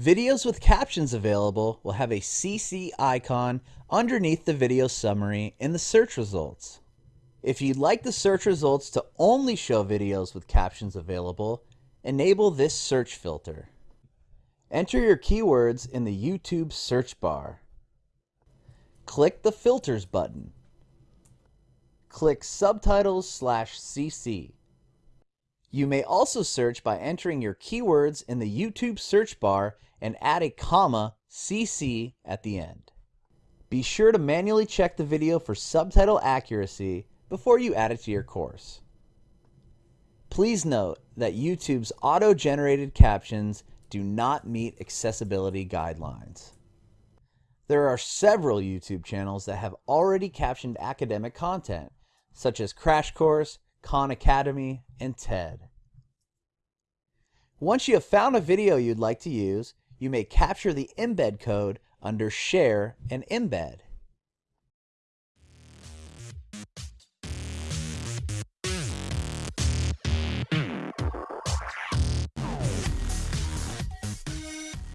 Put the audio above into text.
Videos with captions available will have a CC icon underneath the video summary in the search results. If you'd like the search results to only show videos with captions available, enable this search filter. Enter your keywords in the YouTube search bar. Click the Filters button. Click Subtitles slash CC. You may also search by entering your keywords in the YouTube search bar and add a comma CC at the end. Be sure to manually check the video for subtitle accuracy before you add it to your course. Please note that YouTube's auto-generated captions do not meet accessibility guidelines. There are several YouTube channels that have already captioned academic content, such as Crash Course, Khan Academy, and TED. Once you have found a video you'd like to use, you may capture the embed code under Share and Embed.